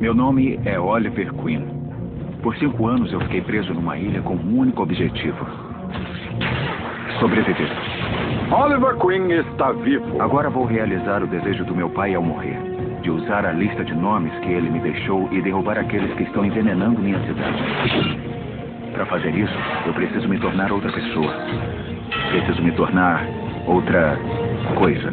Meu nome é Oliver Queen. Por cinco anos eu fiquei preso numa ilha com um único objetivo: sobreviver. Oliver Queen está vivo. Agora vou realizar o desejo do meu pai ao morrer: de usar a lista de nomes que ele me deixou e derrubar aqueles que estão envenenando minha cidade. Para fazer isso, eu preciso me tornar outra pessoa. Preciso me tornar outra coisa.